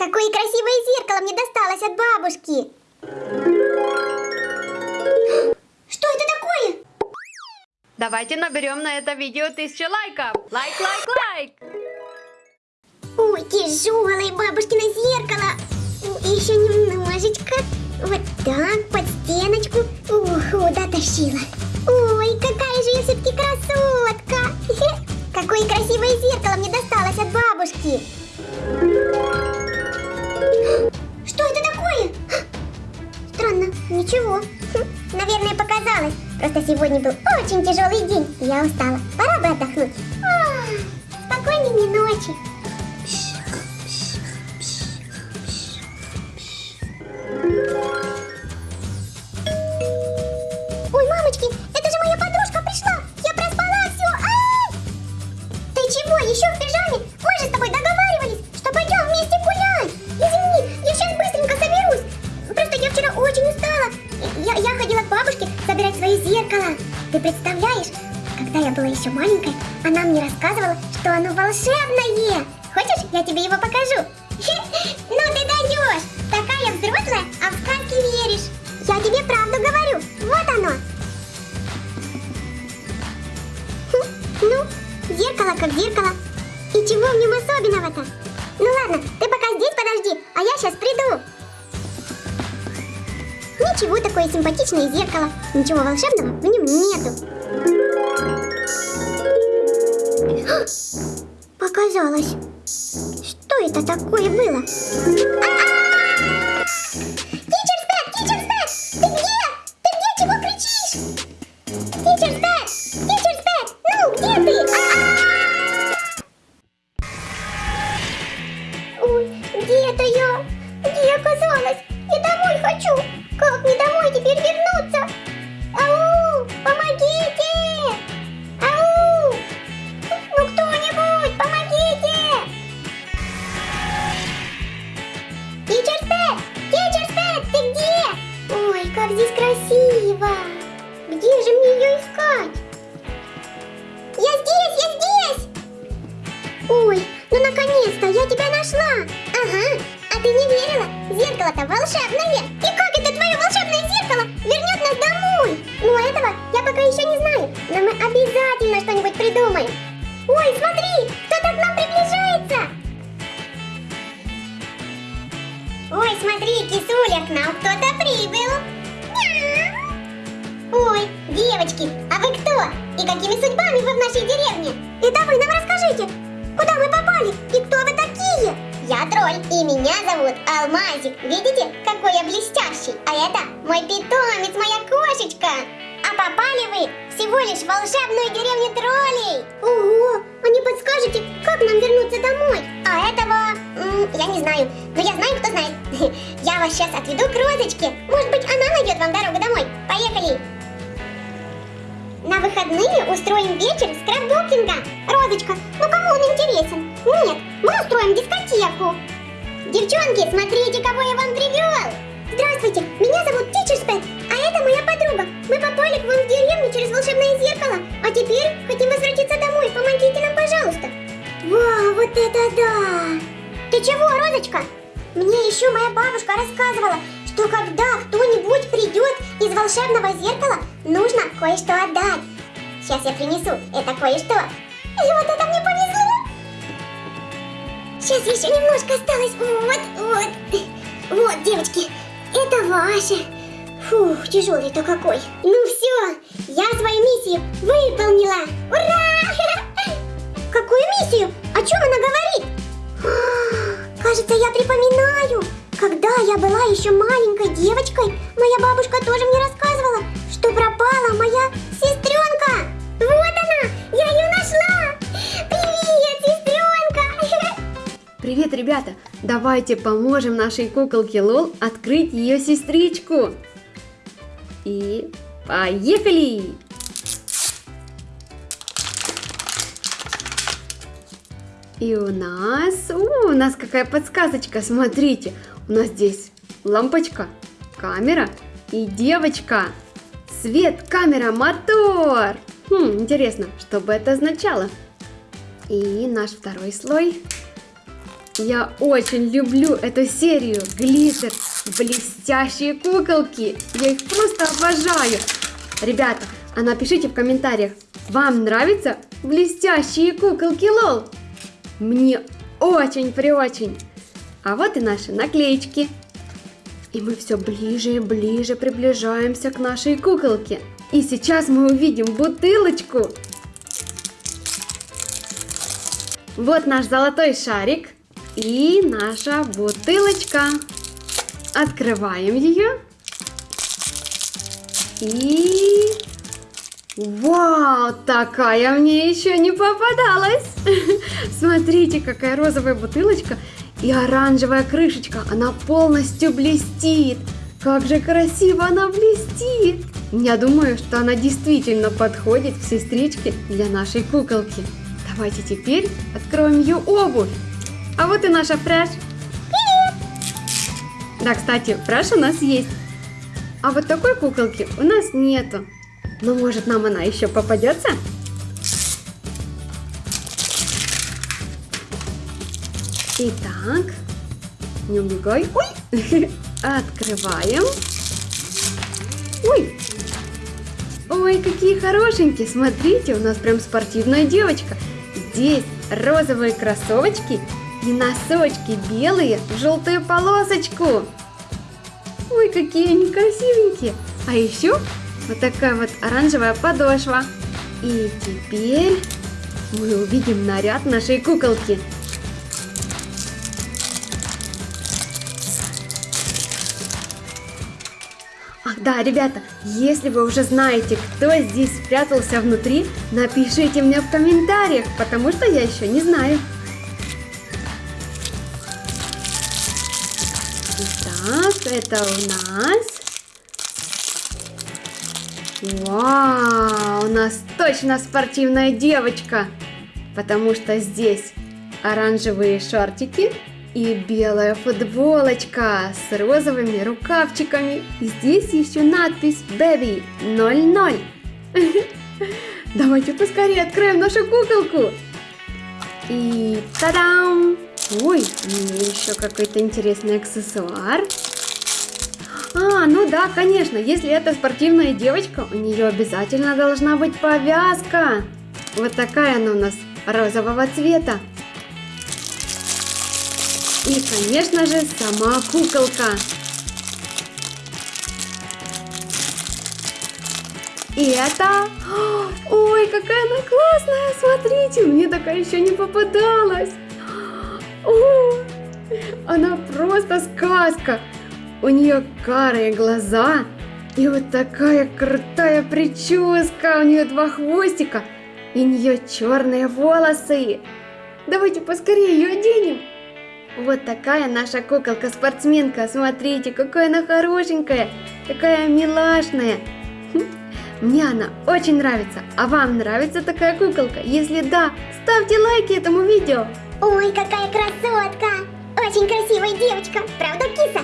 Какое красивое зеркало мне досталось от бабушки. Что это такое? Давайте наберем на это видео тысячу лайков. Лайк, лайк, лайк. Ой, тяжелое бабушкино зеркало. Еще немножечко. Вот так, под стеночку. Ух, дотащила. Ой, какая же я все-таки красотка. Какое красивое зеркало мне досталось от бабушки. Сегодня был очень тяжелый день, и я устала. Пора бы отдохнуть. Спокойной ночи. Ты представляешь, когда я была еще маленькая, она мне рассказывала, что оно волшебное. Хочешь, я тебе его покажу? Симпатичное зеркало. Ничего волшебного в нем нету. Показалось. Что это такое было? Тичер Стэд! Тичер Стэд! Ты где? Ты где? Чего кричишь? Тичер Стэд! Тичер Стэд! Ну, где ты? А-а-а! Ой, где это я? Где оказалась? Как здесь красиво! Где же мне ее искать? Я здесь, я здесь! Ой, ну наконец-то, я тебя нашла! Ага, а ты не верила? Зеркало-то волшебное! И как это твое волшебное зеркало вернет нас домой? Ну этого я пока еще не знаю, но мы обязательно что-нибудь придумаем. Ой, смотри, кто-то к нам приближается! Ой, смотри, кисуля, к нам кто-то прибыл. И какими судьбами вы в нашей деревне? Это вы нам расскажите, куда мы попали и кто вы такие? Я тролль, и меня зовут Алмазик. Видите, какой я блестящий? А это мой питомец, моя кошечка. А попали вы всего лишь в волшебную деревню троллей. Ого, а не подскажете, как нам вернуться домой? А этого, я не знаю. Но я знаю, кто знает. Я вас сейчас отведу к Розочке. Может быть, она найдет вам дорогу домой. Поехали. На выходные устроим вечер скраббукинга. Розочка, ну кому он интересен? Нет, мы устроим дискотеку. Девчонки, смотрите, кого я вам привел. Здравствуйте, меня зовут Тичерспет, а это моя подруга. Мы попали к вам в деревню через волшебное зеркало, а теперь хотим возвратиться домой. Помогите нам, пожалуйста. Вау, вот это да! Ты чего, Розочка? Мне еще моя бабушка рассказывала, что когда кто-нибудь придет из волшебного зеркала, нужно кое-что отдать. Сейчас я принесу это кое-что. И вот это мне повезло. Сейчас еще немножко осталось. Вот, вот. Вот, девочки, это ваше. Фух, тяжелый-то какой. Ну все, я свою миссию выполнила. Ура! Какую миссию? О чем она говорит? Кажется, я припоминаю. Когда я была еще маленькой девочкой, моя бабушка тоже мне рассказывала, что пропала моя сестренка. Вот она, я ее нашла. Привет, сестренка. Привет, ребята! Давайте поможем нашей куколке Лол открыть ее сестричку. И поехали! И у нас... О, у нас какая подсказочка, смотрите. У нас здесь лампочка, камера и девочка. Свет, камера, мотор. Хм, интересно, что бы это означало? И наш второй слой. Я очень люблю эту серию Глиттер, блестящие куколки. Я их просто обожаю. Ребята, а напишите в комментариях, вам нравятся блестящие куколки Лол? Мне очень-преочень. А вот и наши наклеечки. И мы все ближе и ближе приближаемся к нашей куколке. И сейчас мы увидим бутылочку. Вот наш золотой шарик и наша бутылочка. Открываем ее. И... Вау, такая мне еще не попадалась. Смотрите, какая розовая бутылочка и оранжевая крышечка. Она полностью блестит. Как же красиво она блестит. Я думаю, что она действительно подходит к сестричке для нашей куколки. Давайте теперь откроем ее обувь. А вот и наша фреш. Да, кстати, фреш у нас есть. А вот такой куколки у нас нету. Но может нам она еще попадется? Итак, не убегай. Ой! Открываем. Ой! Ой, какие хорошенькие! Смотрите, у нас прям спортивная девочка. Здесь розовые кроссовочки и носочки белые в желтую полосочку. Ой, какие они красивенькие. А еще вот такая вот оранжевая подошва. И теперь мы увидим наряд нашей куколки. Да, ребята, если вы уже знаете, кто здесь спрятался внутри, напишите мне в комментариях, потому что я еще не знаю. Итак, это у нас... Вау, у нас точно спортивная девочка, потому что здесь оранжевые шортики и белая футболочка с розовыми рукавчиками. Здесь еще надпись Baby 00. Давайте поскорее откроем нашу куколку. И та-дам! Ой, еще какой-то интересный аксессуар. А, ну да, конечно, если это спортивная девочка, у нее обязательно должна быть повязка. Вот такая она у нас розового цвета. И, конечно же, сама куколка. И это... Ой, какая она классная! Смотрите, мне такая еще не попадалась. О, она просто сказка. У нее карые глаза и вот такая крутая прическа. У нее два хвостика и у нее черные волосы. Давайте поскорее ее оденем. Вот такая наша куколка-спортсменка. Смотрите, какая она хорошенькая, какая милашная. Хм, мне она очень нравится. А вам нравится такая куколка? Если да, ставьте лайки этому видео. Ой, какая красотка! Очень красивая девочка, правда, киса?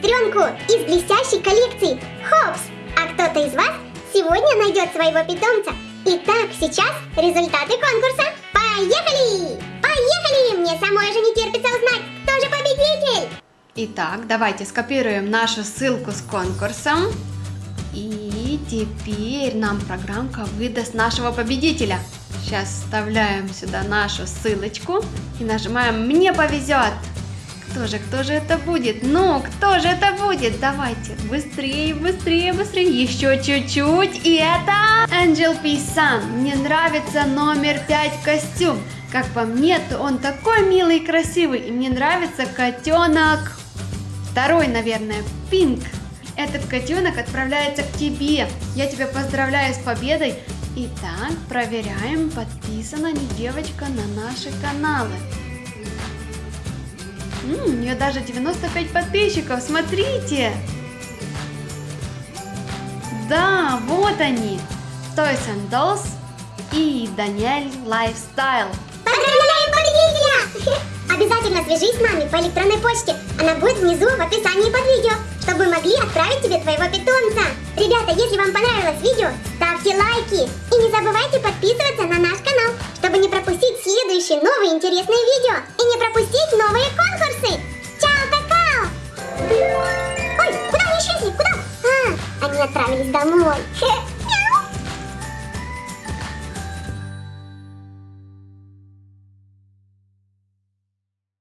Сестренку из блестящей коллекции Хопс. А кто-то из вас сегодня найдет своего питомца. Итак, сейчас результаты конкурса. Поехали! Поехали! Мне самой же не терпится узнать, кто же победитель! Итак, давайте скопируем нашу ссылку с конкурсом. И теперь нам программка выдаст нашего победителя. Сейчас вставляем сюда нашу ссылочку и нажимаем «Мне повезет». Кто же, кто же это будет? Ну, кто же это будет? Давайте, быстрее, быстрее, быстрее. Еще чуть-чуть. И это Angel. Sun. Мне нравится номер 5 костюм. Как по мне, то он такой милый и красивый. И мне нравится котенок. Второй, наверное, Пинк. Этот котенок отправляется к тебе. Я тебя поздравляю с победой. Итак, проверяем, подписана ли девочка на наши каналы. У нее даже 95 подписчиков, смотрите! Да, вот они! Toys and Dolls и Даниэль Lifestyle. Поздравляем победителя! Обязательно свяжись с нами по электронной почте. Она будет внизу в описании под видео, чтобы мы могли отправить тебе твоего питомца. Ребята, если вам понравилось видео, ставьте лайки. И не забывайте подписываться на наш канал, чтобы не пропустить следующие новые интересные видео. И не пропустить новые Отправились домой.